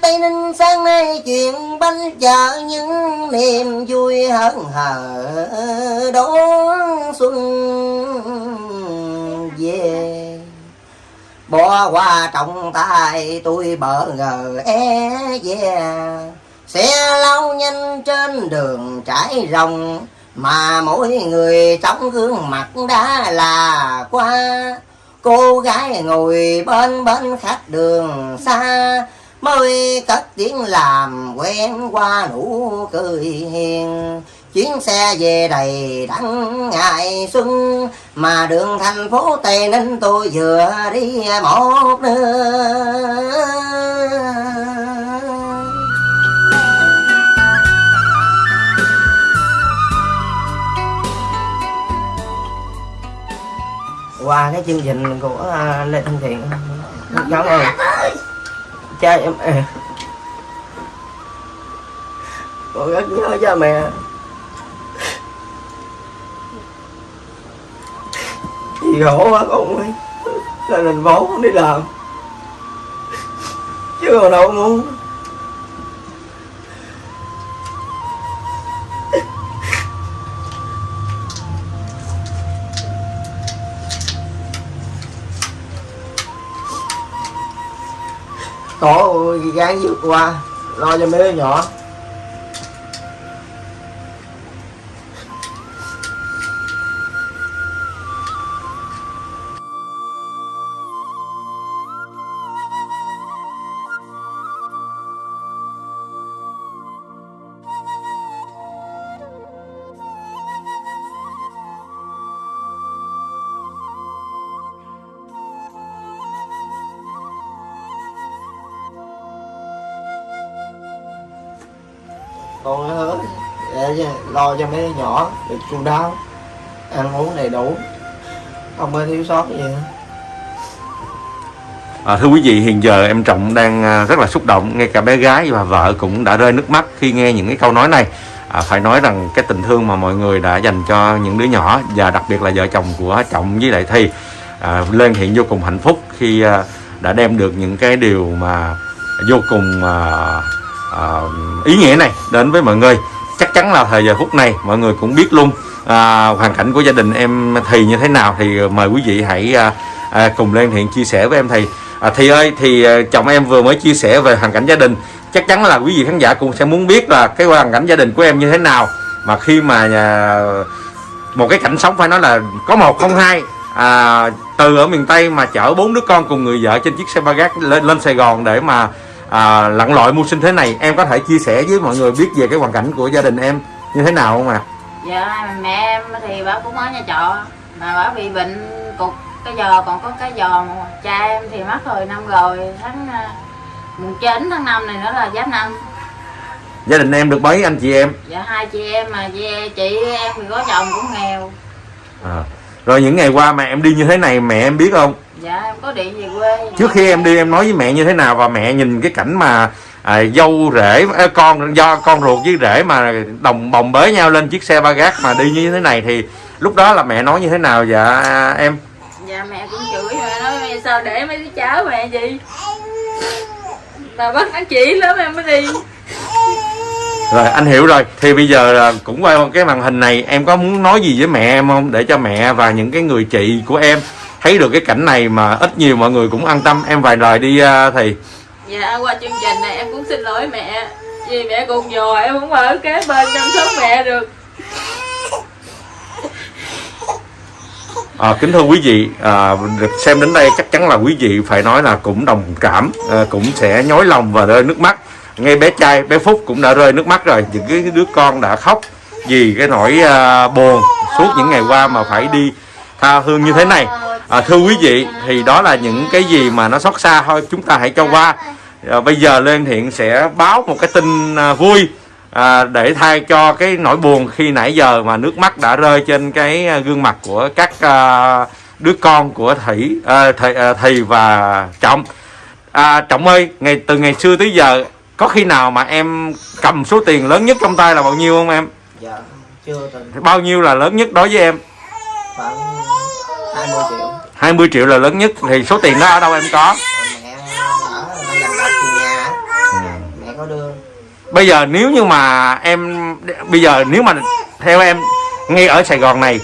Tây Ninh sáng nay chuyện bánh chợ những niềm vui hớn hở đón xuân về. Bỏ qua trọng tay tôi bỡ ngờ e về xe lao nhanh trên đường trải rồng mà mỗi người trong gương mặt đã là qua. Cô gái ngồi bên bên khách đường xa mới cất tiếng làm quen qua nụ cười hiền. Chuyến xe về đầy đắng ngày xuân, mà đường thành phố tây ninh tôi vừa đi một nơi qua cái chương trình của à, lê thanh thiện. Cảm ơn cha em mẹ con rất nhớ cha mẹ. Chị khổ quá con ơi. Lên thành phố đi làm. Chứ còn đâu muốn. Gắng vượt qua lo cho mấy đứa nhỏ. Con hứa để lo cho mấy đứa nhỏ được chu đáo ăn uống đầy đủ. Không có thiếu sót gì nữa. À, thưa quý vị, hiện giờ em Trọng đang à, rất là xúc động, ngay cả bé gái và vợ cũng đã rơi nước mắt khi nghe những cái câu nói này. À, phải nói rằng cái tình thương mà mọi người đã dành cho những đứa nhỏ và đặc biệt là vợ chồng của Trọng với lại Thi à, lên hiện vô cùng hạnh phúc khi à, đã đem được những cái điều mà vô cùng à, à, ý nghĩa này đến với mọi người. Chắc chắn là thời giờ phút này mọi người cũng biết luôn à, hoàn cảnh của gia đình em Thì như thế nào thì mời quý vị hãy à, à, cùng lên hiện chia sẻ với em Thì. À, thì ơi thì à, chồng em vừa mới chia sẻ về hoàn cảnh gia đình chắc chắn là quý vị khán giả cũng sẽ muốn biết là cái hoàn cảnh gia đình của em như thế nào mà khi mà à, một cái cảnh sống phải nói là có một không hai à, từ ở miền Tây mà chở bốn đứa con cùng người vợ trên chiếc xe ba gác lên lên Sài Gòn để mà à, lặn lội mưu sinh thế này em có thể chia sẻ với mọi người biết về cái hoàn cảnh của gia đình em như thế nào không ạ? dạ mẹ em thì bà cũng ở nhà trọ mà bà bị bệnh cục cái giò còn có cái giò mà cha em thì mất hồi năm rồi tháng à, mùng chín tháng năm này nữa là giáp năm Gia đình em được mấy anh chị em? dạ hai chị em mà chị, chị em thì có chồng cũng nghèo À. Rồi những ngày qua mà em đi như thế này mẹ em biết không? Dạ em có điện về quê trước khi em đi em nói với mẹ như thế nào và mẹ nhìn cái cảnh mà à, dâu rể à, con do con ruột với rể mà đồng bồng bế nhau lên chiếc xe ba gác mà đi như thế này thì lúc đó là mẹ nói như thế nào? Dạ em. Dạ mẹ cũng chửi mẹ nói mẹ sao để mấy đứa cháu mẹ gì mà bắt ăn chỉ lắm em mới đi. Rồi anh hiểu rồi. Thì bây giờ là cũng qua cái màn hình này em có muốn nói gì với mẹ em không? Để cho mẹ và những cái người chị của em thấy được cái cảnh này mà ít nhiều mọi người cũng an tâm. Em vài lời đi à, thì Dạ qua chương trình này em cũng xin lỗi mẹ. Vì mẹ cùng dò em không ở kế bên chăm sóc mẹ được. À, kính thưa quý vị, à, được xem đến đây chắc chắn là quý vị phải nói là cũng đồng cảm, à, cũng sẽ nhói lòng và rơi nước mắt. Ngay bé trai, bé Phúc cũng đã rơi nước mắt rồi, những cái đứa con đã khóc vì cái nỗi à, buồn suốt những ngày qua mà phải đi tha hương như thế này. À, thưa quý vị, thì đó là những cái gì mà nó xót xa thôi, chúng ta hãy cho qua. À, bây giờ Lên Thiện sẽ báo một cái tin à, vui à, để thay cho cái nỗi buồn khi nãy giờ mà nước mắt đã rơi trên cái à, gương mặt của các à, đứa con của Thủy, à, thầy, à, Thầy và Trọng. À, Trọng ơi, ngày từ ngày xưa tới giờ có khi nào mà em cầm số tiền lớn nhất trong tay là bao nhiêu không em? dạ chưa từng Bao nhiêu là lớn nhất đối với em? khoảng 20 triệu. 20 triệu là lớn nhất thì số tiền đó ở đâu em có? mẹ ở nó dành đất tiền nhà á. Có đưa. Bây giờ nếu như mà em bây giờ nếu mà theo em ngay ở Sài Gòn này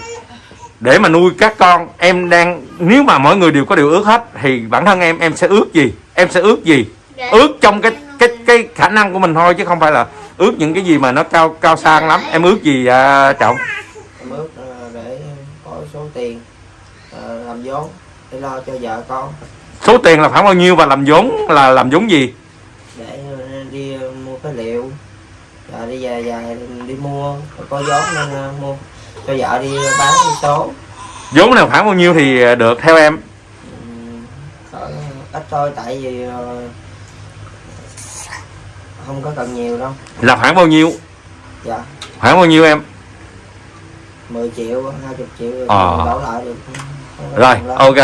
để mà nuôi các con em đang nếu mà mọi người đều có điều ước hết thì bản thân em em sẽ ước gì? Em sẽ ước gì? Ước trong cái cái cái khả năng của mình thôi chứ không phải là ước những cái gì mà nó cao cao sang lắm. Em ước gì à, trọng? Em ước ờ, để có số tiền làm vốn để lo cho vợ con. Số tiền là khoảng bao nhiêu và làm vốn là làm vốn gì? Để ờ, đi ờ, mua phế liệu. Rồi đi về về đi mua có vốn nên ờ, mua cho vợ đi bán đi số. Vốn nào khoảng bao nhiêu thì được theo em? Cỡ ít thôi tại vì không có cần nhiều đâu. Là khoảng bao nhiêu? Dạ. Khoảng bao nhiêu em? 10 triệu 20 triệu Ờ. đổ lại được rồi, ok.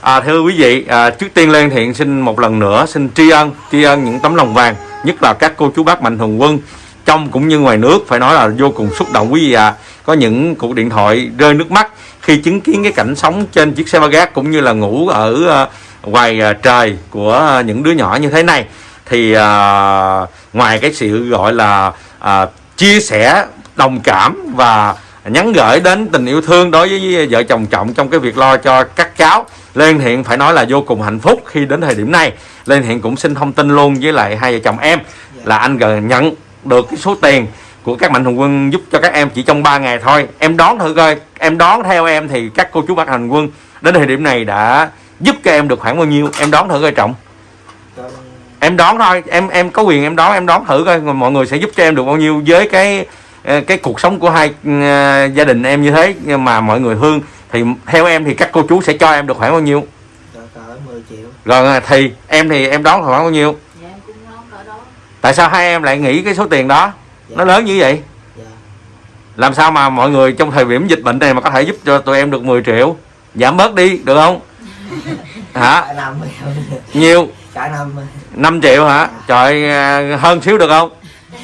À, thưa quý vị, à, trước tiên Lê Thiện xin một lần nữa xin tri ân, tri ân những tấm lòng vàng, nhất là các cô chú bác mạnh thường quân trong cũng như ngoài nước phải nói là vô cùng xúc động quý vị ạ. Có những cuộc điện thoại rơi nước mắt khi chứng kiến cái cảnh sống trên chiếc xe ba gác cũng như là ngủ ở à, ngoài à, trời của những đứa nhỏ như thế này thì à, ngoài cái sự gọi là à, chia sẻ đồng cảm và nhắn gửi đến tình yêu thương đối với vợ chồng trọng trong cái việc lo cho các cháu. Lê Văn Thiện phải nói là vô cùng hạnh phúc khi đến thời điểm này. Lê Văn Thiện cũng xin thông tin luôn với lại hai vợ chồng em là anh gần nhận được cái số tiền của các mạnh thường quân giúp cho các em chỉ trong 3 ngày thôi. Em đoán thử coi em đoán theo em thì các cô chú bác hành quân đến thời điểm này đã giúp cho em được khoảng bao nhiêu? Em đoán thử coi trọng. Cho- em đoán thôi em em có quyền em đoán em đoán thử coi mọi người sẽ giúp cho em được bao nhiêu với cái cái cuộc sống của hai ờ, gia đình em như thế nhưng mà mọi người thương thì theo em thì các cô chú sẽ cho em được khoảng bao nhiêu? Cỡ 10 triệu. Rồi ờ, thì em thì em đoán khoảng bao nhiêu? Dạ em cũng nói cỡ đó. Tại sao hai em lại nghĩ cái số tiền đó? Dạ. nó lớn như vậy? Dạ. làm sao mà mọi người trong thời điểm dịch bệnh này mà có thể giúp cho tụi em được 10 triệu? Giảm bớt đi được không? Hả? Nhiều? Cả năm 5 triệu hả? Trời ờ, hơn xíu được không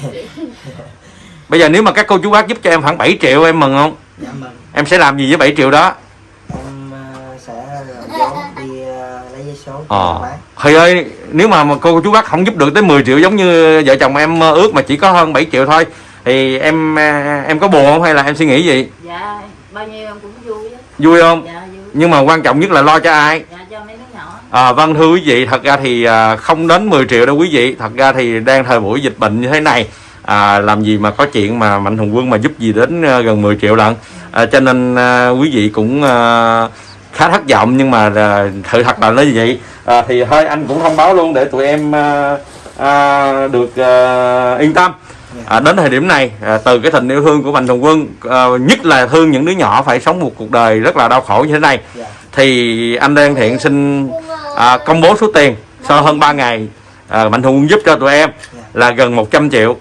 bây giờ nếu mà các cô chú bác giúp cho em khoảng 7 triệu em mừng không? Dạ mừng. Em sẽ làm gì với 7 triệu đó? Em ờ, sẽ vốn đi ờ, lấy giấy số cho ờ. bán thầy ơi nếu mà, mà cô chú bác không giúp được tới 10 triệu giống như vợ chồng em mơ ước mà chỉ có hơn 7 triệu thôi thì em em có buồn không hay là em suy nghĩ gì? Dạ bao nhiêu em cũng vui á. Vui không? Dạ vui. Nhưng mà quan trọng nhất là lo cho ai? Dạ cho mấy đứa nhỏ. À, vâng thưa quý vị, thật ra thì không đến 10 triệu đâu quý vị. Thật ra thì đang thời buổi dịch bệnh như thế này, à, làm gì mà có chuyện mà mạnh thường quân mà giúp gì đến à, gần 10 triệu lận. À, cho nên à, quý vị cũng à, khá thất vọng nhưng mà à, sự thật là nó như vậy. À, thì thôi anh cũng thông báo luôn để tụi em à, à, được à, yên tâm. À, đến thời điểm này à, từ cái tình yêu thương của mạnh thường quân à, nhất là thương những đứa nhỏ phải sống một cuộc đời rất là đau khổ như thế này thì anh Đan Thiện xin à, công bố số tiền sau hơn 3 ngày à, Mạnh Thường Quân giúp cho tụi em là gần 100 triệu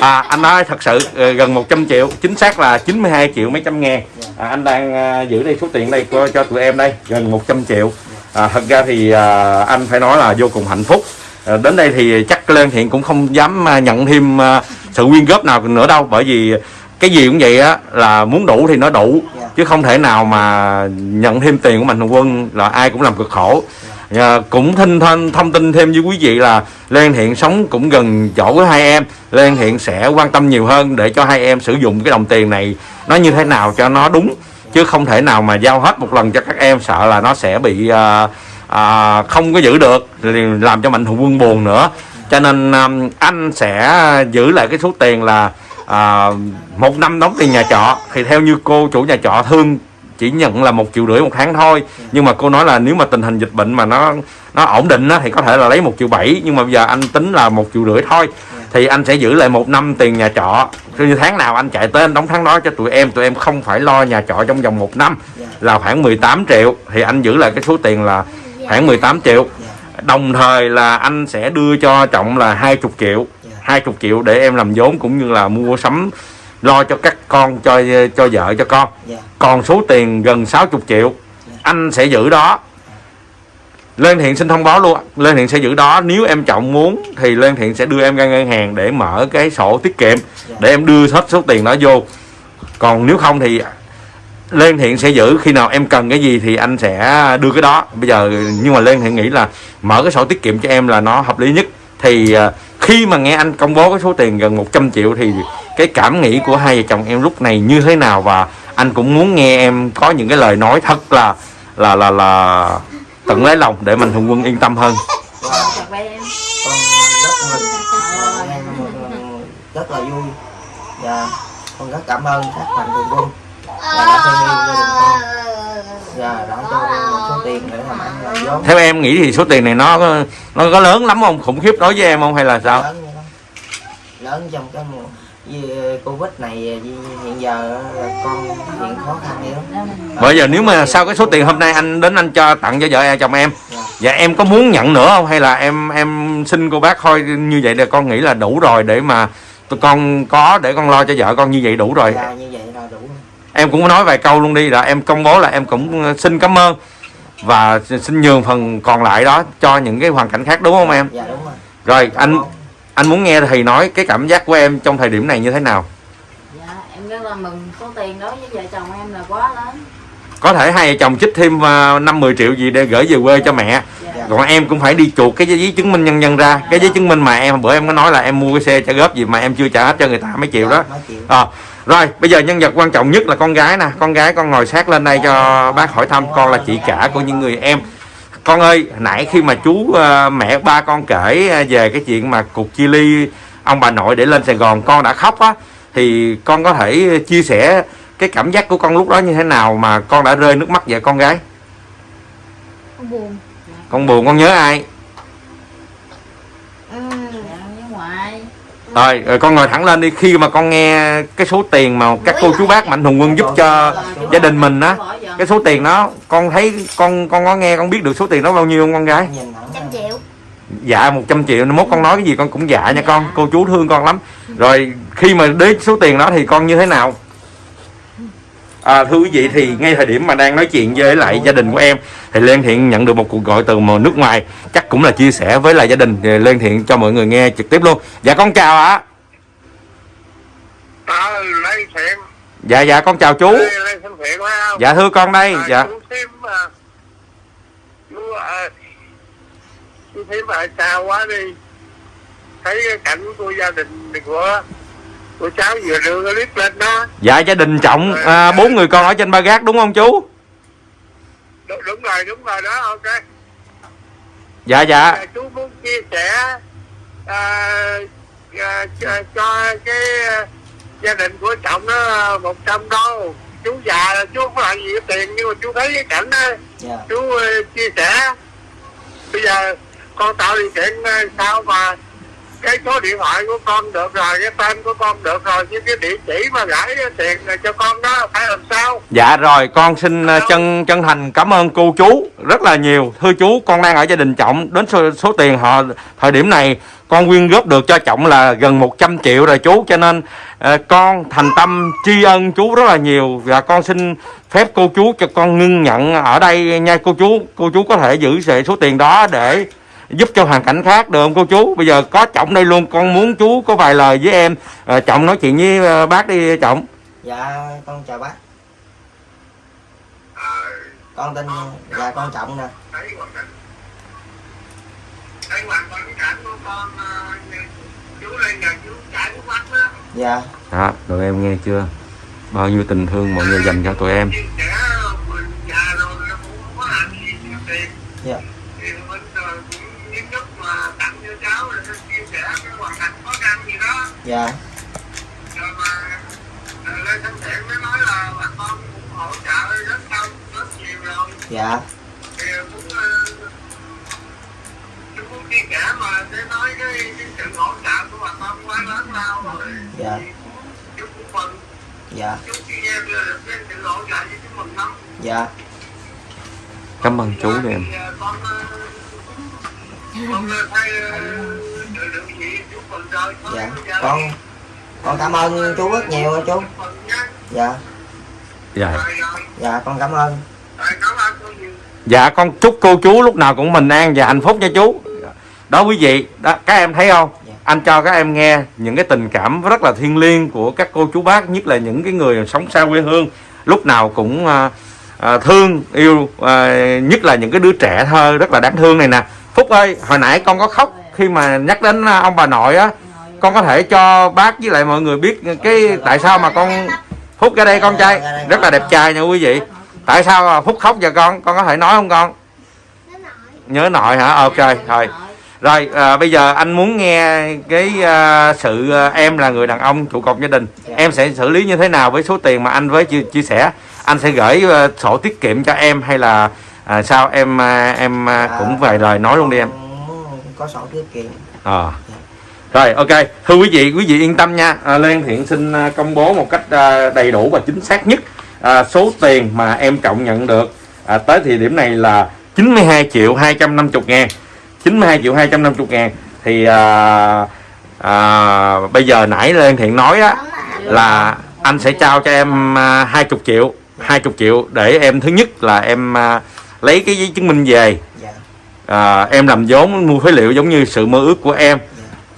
à, anh nói thật sự ờ, gần 100 triệu chính xác là 92 triệu mấy trăm ngàn. À, anh đang ờ, giữ đây số tiền đây cho, cho tụi em đây gần 100 triệu. À, thật ra thì à, anh phải nói là vô cùng hạnh phúc. À, đến đây thì chắc Lê Thiện cũng không dám à, nhận thêm à, sự quyên góp nào nữa đâu bởi vì cái gì cũng vậy á là muốn đủ thì nó đủ chứ không thể nào mà nhận thêm tiền của mạnh thường quân là ai cũng làm cực khổ à, cũng thinh thân thông tin thêm với quý vị là Lê Văn Thiện sống cũng gần chỗ với hai em. Lê Văn Thiện sẽ quan tâm nhiều hơn để cho hai em sử dụng cái đồng tiền này nó như thế nào cho nó đúng chứ không thể nào mà giao hết một lần cho các em sợ là nó sẽ bị à, à, không có giữ được làm cho mạnh thường quân buồn nữa. Cho nên à, anh sẽ giữ lại cái số tiền là à, một năm đóng tiền nhà trọ. Thì theo như cô chủ nhà trọ thương chỉ nhận là một triệu rưỡi một tháng thôi. Nhưng mà cô nói là nếu mà tình hình dịch bệnh mà nó nó ổn định á, thì có thể là lấy một triệu bảy nhưng mà bây giờ anh tính là một triệu rưỡi thôi. Thì anh sẽ giữ lại một năm tiền nhà trọ. Cứ như tháng nào anh chạy tới anh đóng tháng đó cho tụi em tụi em không phải lo nhà trọ trong vòng một năm. Là khoảng 18 triệu thì anh giữ lại cái số tiền là khoảng 18 triệu. Đồng thời là anh sẽ đưa cho trọng là 20 triệu 20 triệu để em làm vốn cũng như là mua sắm lo cho các con cho cho vợ cho con. Dạ. Còn số tiền gần 60 triệu anh sẽ giữ đó. Lên Thiện xin thông báo luôn Lên Thiện sẽ giữ đó. Nếu em trọng muốn Thì Lên Thiện sẽ đưa em ra ngân hàng Để mở cái sổ tiết kiệm Để em đưa hết số tiền đó vô. Còn nếu không thì Lên Thiện sẽ giữ. Khi nào em cần cái gì Thì anh sẽ đưa cái đó. Bây giờ Nhưng mà Lên Thiện nghĩ là Mở cái sổ tiết kiệm cho em là nó hợp lý nhất. Thì à, khi mà nghe anh công bố cái số tiền gần 100 triệu thì cái cảm nghĩ của hai vợ chồng em lúc này như thế nào? Và anh cũng muốn nghe em có những cái lời nói thật là là là là tận lấy lòng để mình hùng quân yên tâm hơn. Rất rất là vui và con rất cảm ơn các mạnh thường quân và đã thương yêu gia đình con và đã cho con một số tiền để làm ăn làm vốn theo em nghĩ thì số tiền này nó có- nó có lớn lắm không? Khủng khiếp đối với em không hay là sao? Lớn trong cái mùa covid này hiện giờ là con hiện khó khăn nhiều lắm bây giờ nếu mà sau cái số tiền hôm nay anh đến anh cho tặng cho vợ em chồng em Dạ. và em có muốn nhận nữa không? Hay là em em xin cô bác thôi như vậy là con nghĩ là đủ rồi để mà tụi con có để con lo cho vợ con như vậy đủ rồi? Dạ như vậy là đủ em cũng nói vài câu luôn đi là em công bố là em cũng xin cảm ơn và xin nhường phần còn lại đó cho những cái hoàn cảnh khác đúng không em? Dạ đúng rồi. Rồi anh anh muốn nghe thầy nói cái cảm giác của em trong thời điểm này như thế nào? Dạ em rất là mừng số tiền đối với vợ chồng em là quá lớn. Có thể hai vợ chồng trích thêm à, năm mười triệu gì để gửi về quê cho mẹ. Dạ. Còn em cũng phải đi chuột cái giấy chứng minh nhân dân ra. Cái giấy chứng minh mà em bữa em có nói là em mua cái xe trả góp gì mà em chưa trả hết cho người ta mấy triệu đó. Mấy triệu. À, rồi bây giờ nhân vật quan trọng nhất là con gái nè. Con gái con ngồi sát lên đây cho bác hỏi thăm. Con là chị cả của những người em. Con ơi nãy khi mà chú ờ, mẹ ba con kể ờ, về cái chuyện mà cuộc chia ly ông bà nội để lên Sài Gòn con đã khóc á. Thì con có thể chia sẻ cái cảm giác của con lúc đó như thế nào mà con đã rơi nước mắt vậy con gái? Con buồn. Con buồn con nhớ ai dạ với ngoại rồi, rồi con ngồi thẳng lên đi. Khi mà con nghe cái số tiền mà các cô chú bác mạnh thường quân giúp cho gia đình mình á cái số tiền đó con thấy con con có nghe con biết được số tiền đó bao nhiêu không con gái? Trăm triệu. Dạ 100 triệu. Mốt con nói cái gì con cũng dạ nha con. Cô chú thương con lắm. Rồi khi mà đến số tiền đó thì con như thế nào à, thưa quý vị thì ngay thời điểm mà đang nói chuyện với lại gia đình của em thì Lê Thiện nhận được một cuộc gọi từ nước ngoài chắc cũng là chia sẻ với lại gia đình thì Lê Thiện cho mọi người nghe trực tiếp luôn. Dạ con chào ạ. Ờ, lấy thiện. Dạ dạ con chào chú. Lấy thân thiện dạ thưa con đây Ờ, dạ. chú thêm mà chú ờ, chú thêm mà sao quá đi. Thấy cảnh của gia đình của của cháu vừa đưa cái clip lên đó? Dạ gia đình trọng à, bốn người con ở trên ba gác đúng không chú? Đúng, đúng rồi đúng rồi đó ok. Dạ dạ. Ờ, chú muốn chia sẻ ờ, ờ, cho, cho cái ờ, gia đình của trọng nó một trăm đô. Chú già là chú không có làm gì với tiền nhưng mà chú thấy cái cảnh đó. Dạ. Chú ờ, chia sẻ. Bây giờ con tạo điều kiện ờ, sao mà cái số điện thoại của con được rồi cái tên của con được rồi nhưng cái địa chỉ mà gửi tiền cho con đó phải làm sao? Dạ rồi con xin ờ, chân chân thành cảm ơn cô chú rất là nhiều. Thưa chú con đang ở gia đình Trọng Đến số, số tiền họ thời điểm này Con quyên góp được cho Trọng là gần 100 triệu rồi chú. Cho nên ờ, con thành tâm tri ân chú rất là nhiều Và con xin phép cô chú cho con ngưng nhận ở đây nha cô chú. Cô chú có thể giữ sệ số tiền đó để giúp cho hoàn cảnh khác được không cô chú? Bây giờ có Trọng đây luôn con muốn chú có vài lời với em. Ờ, Trọng nói chuyện với ờ, bác đi Trọng dạ con chào bác. Con tên dạ con trọng nè. Mắt đó dạ Đó, tụi em nghe chưa? Bao nhiêu tình thương mọi người dành cho tụi em. chia sẻ mình già rồi nó cũng không có làm gì nhiều tiền dạ thì mình ờ, cũng những lúc mà tặng cho cháu rồi nó chia sẻ cái hoàn cảnh khó khăn gì đó dạ. Rồi mà Lê Thanh Thiện mới nói là bà con cũng hỗ trợ rất đông rất nhiều rồi dạ. Thì cũng chú muốn chia sẻ mà để nói cái, cái sự hỗ trợ của bà con quá lớn lao rồi Dạ. chú cũng mừng dạ. Chú chỉ nghe được cái sự hỗ trợ với chú mừng lắm dạ. Cảm ơn chú đi em. Con con ờ, dạ con con cảm ơn chú rất nhiều nha chú dạ Dạ. dạ con cảm ơn rồi cảm ơn cô nhiều Dạ con chúc cô chú lúc nào cũng bình an và hạnh phúc nha chú. Đó quý vị, đó, các em thấy không? Dạ. Anh cho các em nghe những cái tình cảm rất là thiêng liêng của các cô chú bác, nhất là những cái người sống xa quê hương, lúc nào cũng à, à, thương yêu, à, nhất là những cái đứa trẻ thơ rất là đáng thương này nè. Phúc ơi, hồi nãy con có khóc khi mà nhắc đến à, ông bà nội á con có thể cho bác với lại mọi người biết cái tại sao mà con phúc ra đây con trai. Rất là đẹp trai nha quý vị. Tại sao mà phúc khóc giờ con? Con có thể nói không con? Nhớ nội hả? Ok thôi. Rồi à, bây giờ anh muốn nghe cái à, sự à, em là người đàn ông trụ cột gia đình. Em sẽ xử lý như thế nào với số tiền mà anh với chia, chia sẻ? Anh sẽ gửi à, sổ tiết kiệm cho em hay là à, sao? Em à, em à, cũng vài lời nói luôn đi em có sổ tiết kiệm. Ờ. Rồi ok, thưa quý vị, quý vị yên tâm nha. À, Lê Thiện xin à, công bố một cách à, đầy đủ và chính xác nhất à, số tiền mà em Trọng nhận được. À, tới thời điểm này là 92 triệu 250 ngàn. 92 triệu 250 ngàn. Thì à, à, bây giờ nãy Lê Thiện nói á là anh sẽ trao cho em à, 20 triệu 20 triệu để em thứ nhất là em à, lấy cái giấy chứng minh về. Dạ à, em làm vốn mua phế liệu giống như sự mơ ước của em.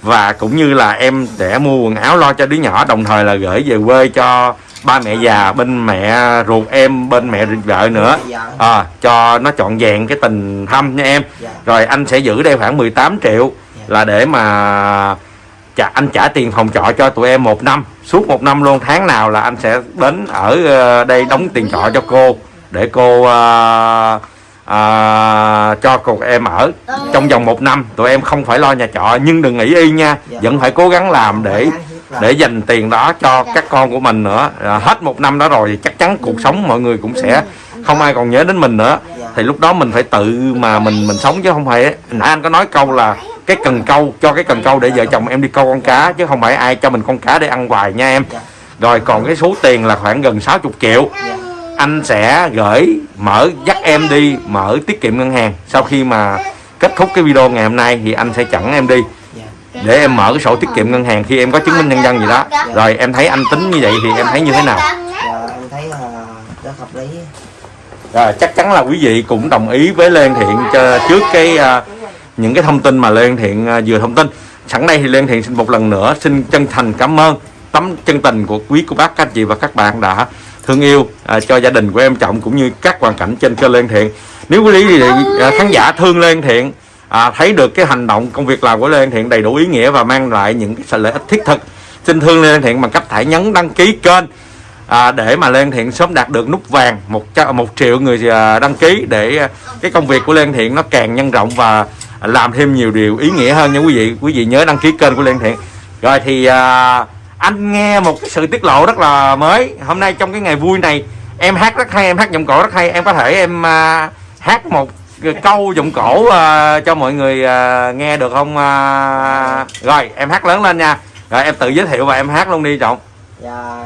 Và cũng như là em sẽ mua quần áo lo cho đứa nhỏ đồng thời là gửi về quê cho ba mẹ già bên mẹ ruột em bên mẹ vợ nữa. Dạ. À, cho nó trọn vẹn cái tình thăm nha em. Dạ. Rồi anh sẽ giữ đây khoảng 18 triệu là để mà trả anh trả tiền phòng trọ cho tụi em một năm. Suốt một năm luôn tháng nào là anh sẽ đến ở ờ, đây đóng tiền trọ cho cô để cô ờ, ờ, cho cô em ở. Trong vòng một năm tụi em không phải lo nhà trọ nhưng đừng nghĩ y nha. Dạ. vẫn phải cố gắng làm để để dành tiền đó cho các con của mình nữa. À, hết một năm đó rồi thì chắc chắn cuộc sống mọi người cũng sẽ không ai còn nhớ đến mình nữa. Thì lúc đó mình phải tự mà mình mình sống chứ không phải nãy anh có nói câu là cái cần câu cho cái cần câu để vợ chồng em đi câu con cá chứ không phải ai cho mình con cá để ăn hoài nha em. Rồi còn cái số tiền là khoảng gần 60 triệu anh sẽ gửi, mở, dắt em đi, mở tiết kiệm ngân hàng. Sau khi mà kết thúc cái video ngày hôm nay thì anh sẽ chặn em đi. Để em mở cái sổ tiết kiệm ngân hàng khi em có chứng minh nhân dân gì đó. Rồi em thấy anh tính như vậy thì em thấy như thế nào? Dạ em thấy là rất hợp lý rồi, chắc chắn là quý vị cũng đồng ý với Lê Văn Thiện trước cái à, những cái thông tin mà Lê Văn Thiện à, vừa thông tin. Sẵn đây thì Lê Văn Thiện xin một lần nữa xin chân thành cảm ơn tấm chân tình của quý cô bác, các anh chị và các bạn đã thương yêu à, cho gia đình của em Trọng cũng như các hoàn cảnh trên kênh Lê Thiện. Nếu quý vị à, khán giả thương Lê Thiện à, thấy được cái hành động công việc làm của Lê Thiện đầy đủ ý nghĩa và mang lại những cái lợi ích thiết thực xin thương Lê Thiện bằng cách hãy nhấn đăng ký kênh à, để mà Lê Thiện sớm đạt được nút vàng một một triệu người à, đăng ký để cái công việc của Lê Thiện nó càng nhân rộng và làm thêm nhiều điều ý nghĩa hơn nha quý vị. Quý vị nhớ đăng ký kênh của Lê Thiện. Rồi thì à, anh nghe một cái sự tiết lộ rất là mới. Hôm nay trong cái ngày vui này em hát rất hay em hát giọng cổ rất hay. Em có thể em uh, hát một câu giọng cổ uh, cho mọi người uh, nghe được không? Uh, rồi em hát lớn lên nha. Rồi em tự giới thiệu và em hát luôn đi trọng. Dạ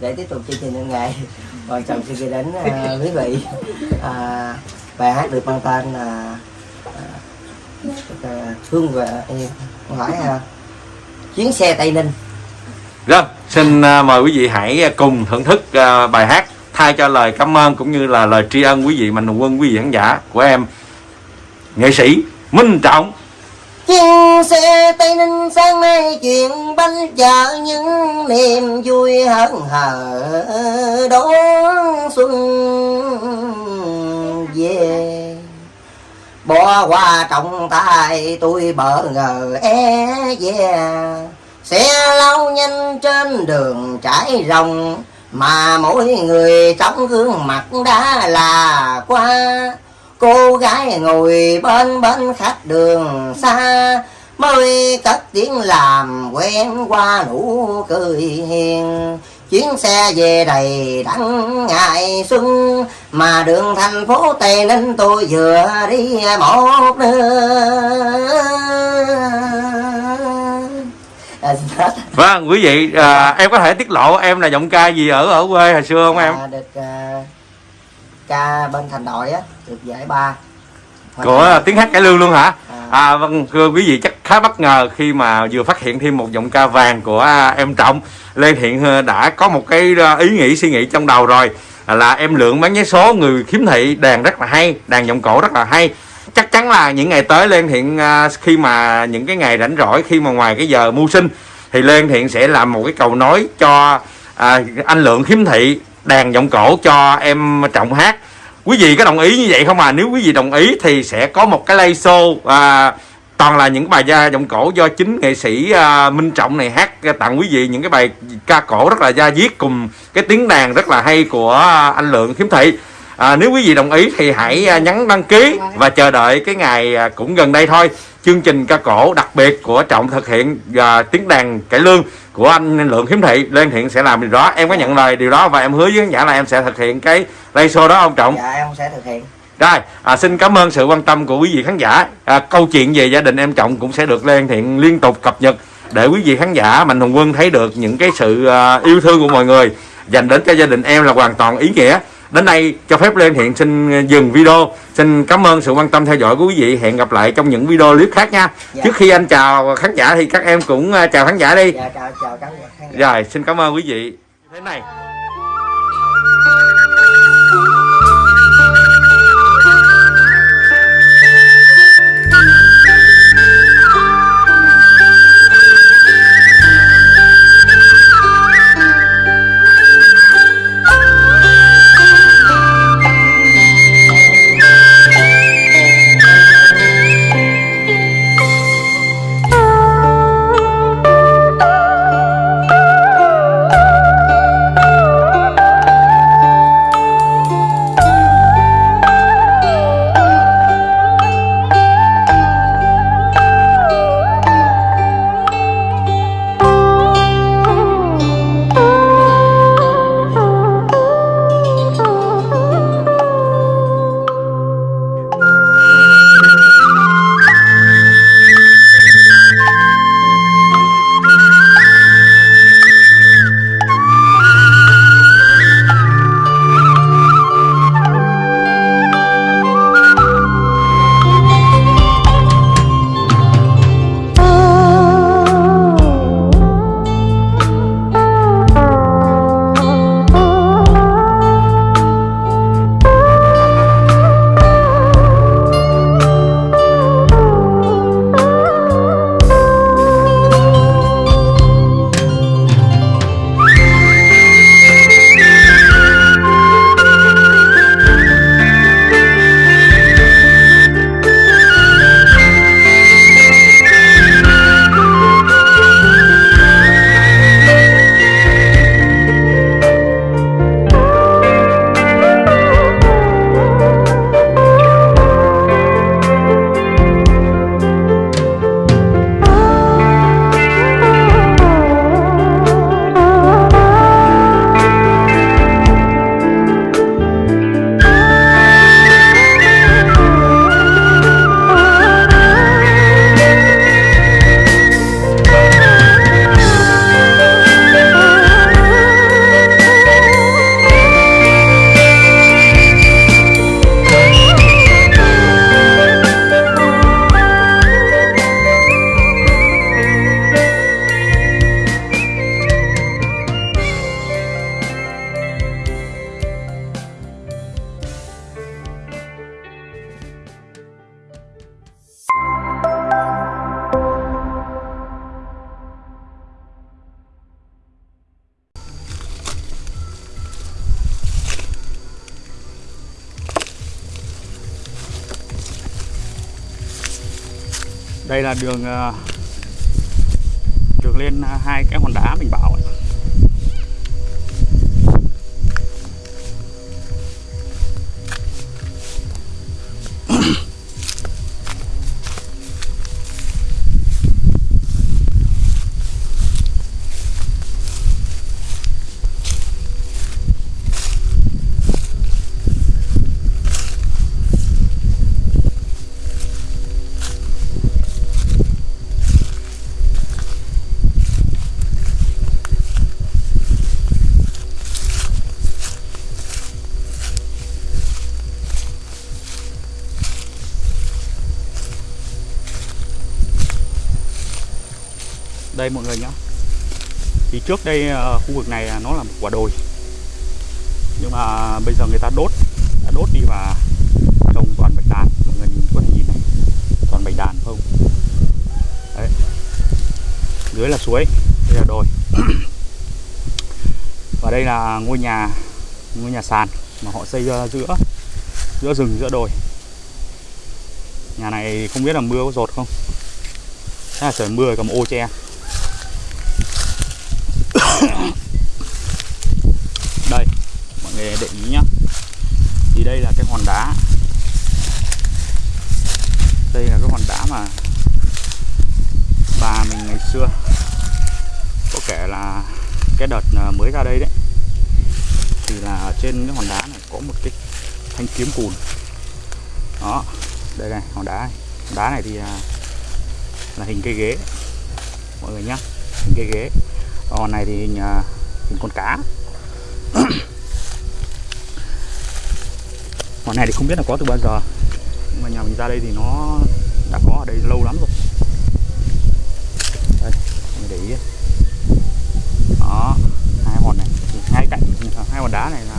để tiếp tục chương trình ngày nghệ rồi chồng xin gửi đến uh, quý vị. Uh, bài hát được mang tên là uh, thương về em. Hỏi uh, chuyến xe tây ninh. Rồi, xin à, mời quý vị hãy cùng thưởng thức à, bài hát thay cho lời cảm ơn cũng như là lời tri ân quý vị mạnh thường quân quý vị khán giả của em nghệ sĩ Minh Trọng. Chuyến xe tây ninh sáng nay chuyện bánh chở những niềm vui hớn hở. Đón xuân về. Bỏ qua trọng tay tôi bỡ ngờ e é yeah xe lao nhanh trên đường trải rồng, mà mỗi người trong gương mặt đã là qua. Cô gái ngồi bên bên khách đường xa, mới cất tiếng làm quen qua nụ cười hiền. Chuyến xe về đầy đắng ngày xuân, mà đường thành phố tây ninh tôi vừa đi một nữa à, xin hết. Vâng, quý vị à, em có thể tiết lộ em là giọng ca gì ở ở quê hồi xưa không em? À, được à, ca bên thành đội á được giải ba Của tiếng hát cải lương luôn hả? À. À vâng, thưa quý vị chắc khá bất ngờ khi mà vừa phát hiện thêm một giọng ca vàng của à, em Trọng Lê Thiện à, đã có một cái à, ý nghĩ suy nghĩ trong đầu rồi à, là em lượng bán vé số người khiếm thị đàn rất là hay, đàn giọng cổ rất là hay chắc chắn là những ngày tới Lê Thiện à, khi mà những cái ngày rảnh rỗi khi mà ngoài cái giờ mưu sinh thì Lê Thiện sẽ làm một cái cầu nối cho à, anh Lượng khiếm thị đàn giọng cổ cho em Trọng hát. Quý vị có đồng ý như vậy không à? Nếu quý vị đồng ý thì sẽ có một cái live show à, toàn là những bài da giọng cổ do chính nghệ sĩ à, Minh Trọng này hát à, tặng quý vị những cái bài ca cổ rất là da diết cùng cái tiếng đàn rất là hay của à, anh Lượng Khiếm Thị à, nếu quý vị đồng ý thì hãy à, nhấn đăng ký và chờ đợi cái ngày à, cũng gần đây thôi chương trình ca cổ đặc biệt của Trọng thực hiện và tiếng đàn cải lương của anh Lượng Khiếm Thị lên hiện sẽ làm điều đó em có nhận lời điều đó và em hứa với khán giả là em sẽ thực hiện cái live show đó ông Trọng dạ em sẽ thực hiện rồi, à, xin cảm ơn sự quan tâm của quý vị khán giả. À, câu chuyện về gia đình em Trọng cũng sẽ được lên thiện liên tục cập nhật để quý vị khán giả Mạnh Hùng Quân thấy được những cái sự à, yêu thương của mọi người dành đến cho gia đình em là hoàn toàn ý nghĩa. Đến đây cho phép lên hiện xin dừng video. Xin cảm ơn sự quan tâm theo dõi của quý vị. Hẹn gặp lại trong những video clip khác nha. Dạ. Trước khi anh chào khán giả thì các em cũng à, chào khán giả đi. dạ chào chào khán giả. Rồi, xin cảm ơn quý vị. Thế này. Đây là đường ờ, đường lên hai cái hòn đá mình bảo ấy. Đây mọi người nhé thì trước đây ờ, khu vực này à, nó là một quả đồi. Nhưng mà bây giờ người ta đốt, đã đốt đi và trồng toàn bạch đàn. Mọi người nhìn có thể nhìn này, toàn bạch đàn không? Đấy. Dưới là suối, đây là đồi. Và đây là ngôi nhà ngôi nhà sàn mà họ xây ra giữa giữa rừng, giữa đồi. Nhà này không biết là mưa có rột không? Chắc là trời mưa, cầm ô che đây mọi người để ý nhá thì đây là cái hòn đá đây là cái hòn đá mà. Bà mình ngày xưa. Có kể là cái đợt ờ, mới ra đây đấy thì là trên cái hòn đá này có một cái thanh kiếm cùn. Đó đây này hòn đá này. Hòn đá này thì là, là hình cây ghế. Mọi người nhá hình cây ghế. Hòn này thì hình, à, hình con cá. Hòn này thì không biết là có từ bao giờ nhưng mà nhà mình ra đây thì nó đã có ở đây lâu lắm rồi. Đây mình để ý đó hai hòn này hai cạnh hai hòn đá này là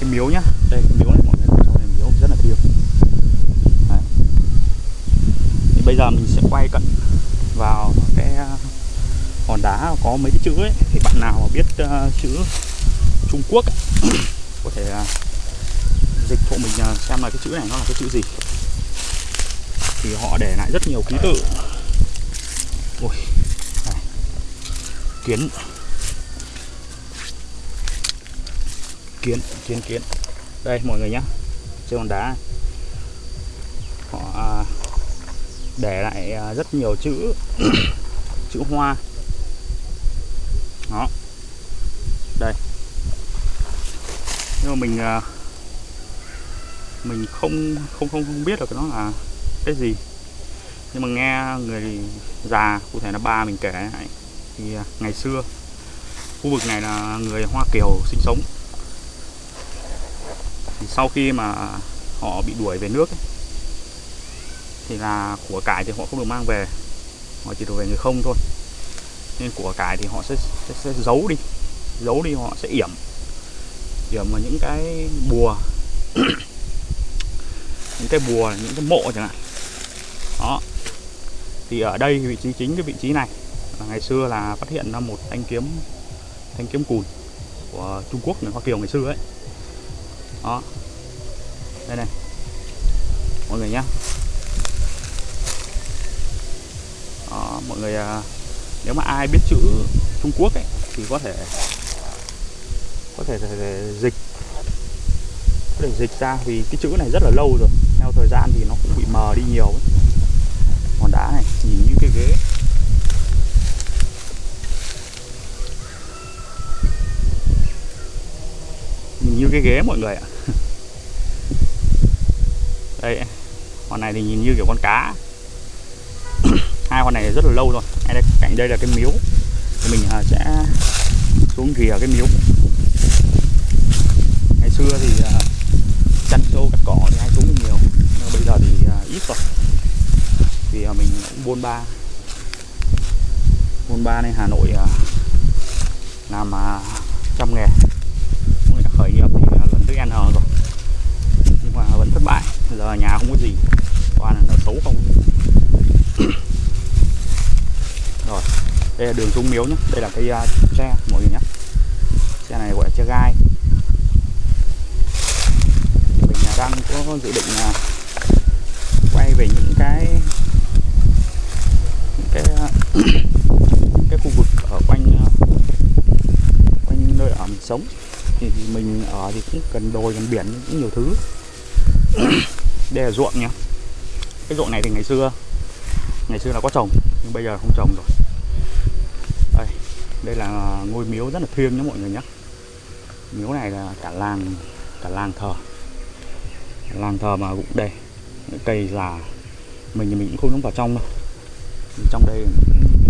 cái miếu nhá. Đây cái miếu này mọi người cho này miếu rất là thiêng. Đấy. thì bây giờ mình sẽ quay cận vào cái ờ, hòn đá có mấy cái chữ ấy. Thì bạn nào mà biết uh, chữ Trung Quốc ấy, có thể uh, dịch hộ mình uh, xem là cái chữ này nó là cái chữ gì thì họ để lại rất nhiều ký tự. Ôi này. kiến. Kiến kiến kiến. Đây, mọi người nhá, trên hòn đá họ à, để lại à, rất nhiều chữ chữ hoa. Đó. Đây. Nhưng mà mình à, mình không không không không biết được nó là cái gì? Nhưng mà nghe người già cụ thể là ba mình kể lại thì à, ngày xưa khu vực này là người Hoa Kiều sinh sống. Thì sau khi mà họ bị đuổi về nước ấy, thì là của cải thì họ không được mang về. Họ chỉ được về người không thôi. Nên của cải thì họ sẽ, sẽ, sẽ giấu đi. Giấu đi họ sẽ yểm. Yểm vào những cái bùa. Những cái bùa những cái mộ chẳng hạn thì ở đây vị trí chính cái vị trí này là ngày xưa là phát hiện ra một thanh kiếm thanh kiếm cùn của Trung Quốc người Hoa Kiều ngày xưa ấy. Đó. Đây này. Mọi người nhá. Đó, mọi người à, nếu mà ai biết chữ Trung Quốc ấy thì có thể có thể, thể, thể dịch có thể dịch ra vì cái chữ này rất là lâu rồi. Theo thời gian thì nó cũng bị mờ đi nhiều ấy hòn đá này. Nhìn như cái ghế. Nhìn như cái ghế mọi người ạ. Đây hòn này thì nhìn như kiểu con cá. Hai con này rất là lâu rồi. Đây, cạnh đây là cái miếu. Thì mình à, sẽ xuống rìa cái miếu. Ngày xưa thì à, chăn trâu cắt cỏ thì hay xuống nhiều. Nhưng bây giờ thì à, ít rồi vì mình cũng buôn ba. Buôn ba nên Hà Nội à, làm à, trăm nghề. Cũng đã khởi nghiệp thì à, lần thứ N rồi. Nhưng mà vẫn thất bại giờ nhà không có gì. Toàn là nợ xấu không? Rồi đây là đường dung miếu nhé đây là cái uh, tre mọi người nhé xe này gọi là xe gai. Mình đang có dự định quay về những cái cái cái khu vực ở quanh quanh nơi ở mình sống. Thì mình ở thì cũng cần đồi gần biển, cũng nhiều thứ. Đây là ruộng nhá. Cái ruộng này thì ngày xưa ngày xưa là có trồng, nhưng bây giờ không trồng rồi. Đây đây là ngôi miếu rất là thiêng nhé mọi người nhé miếu này là cả làng cả làng thờ. Làng thờ mà cũng đây cây già. Mình thì mình cũng không dám vào trong đâu trong đây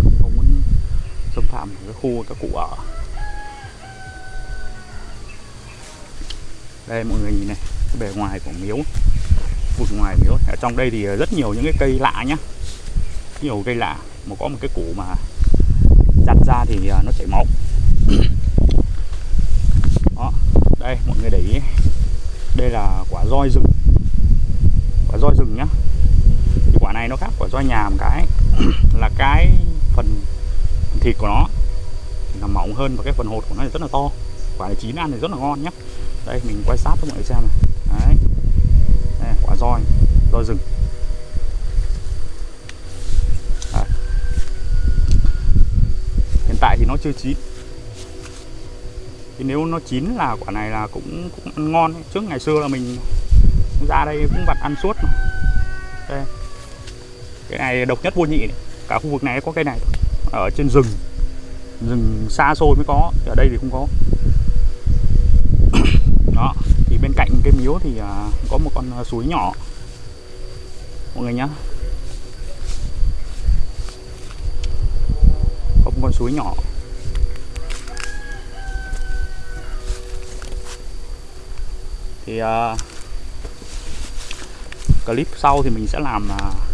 cũng không muốn xâm phạm cái khu các cụ ở. Đây, mọi người nhìn này, cái bề ngoài của miếu vực ngoài miếu. Ở trong đây thì rất nhiều những cái cây lạ nhá. Nhiều cây lạ, mà có một cái củ mà chặt ra thì à, nó chảy máu đó, đây, mọi người để ý. Đây là quả roi rừng. Quả roi rừng nhá. Quả này nó khác quả roi nhà một cái. là cái phần, phần thịt của nó thì là mỏng hơn và cái phần hột của nó thì rất là to. Quả này chín ăn thì rất là ngon nhé. Đây mình quay sát cho mọi người xem này. Đấy. Đây, quả roi roi rừng. Hiện tại thì nó chưa chín. Thì nếu nó chín là quả này là cũng cũng ăn ngon ấy. trước ngày xưa là mình ra đây cũng vặt ăn suốt mà. đây cái này độc nhất vô nhị này. cả khu vực này có cây này thôi. ở trên rừng. Rừng xa xôi mới có. Ở đây thì không có. Đó. Thì bên cạnh cái miếu thì à, có một con à, suối nhỏ. Mọi người nhá. Có một con suối nhỏ. Thì uh, clip sau thì mình sẽ làm uh,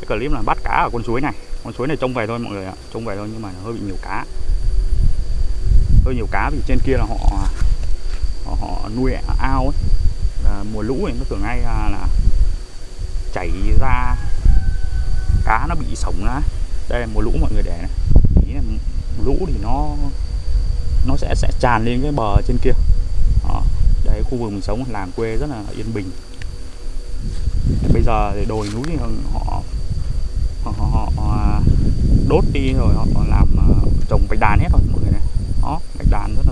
cái clip là bắt cá ở con suối này. Con suối này trông về thôi mọi người ạ trông về thôi nhưng mà hơi bị nhiều cá. Hơi nhiều cá vì trên kia là họ họ, họ nuôi ao ấy. Là mùa lũ thì nó tưởng ngay là, là chảy ra. Cá nó bị sống ra đây là mùa lũ mọi người để này. Ý là lũ thì nó nó sẽ sẽ tràn lên cái bờ trên kia. Đó. đây khu vực mình sống làng quê rất là yên bình. Bây giờ thì đồi núi thì họ đốt đi rồi họ làm ờ, trồng bạch đàn hết rồi, mọi người này. Đó, bạch đàn rất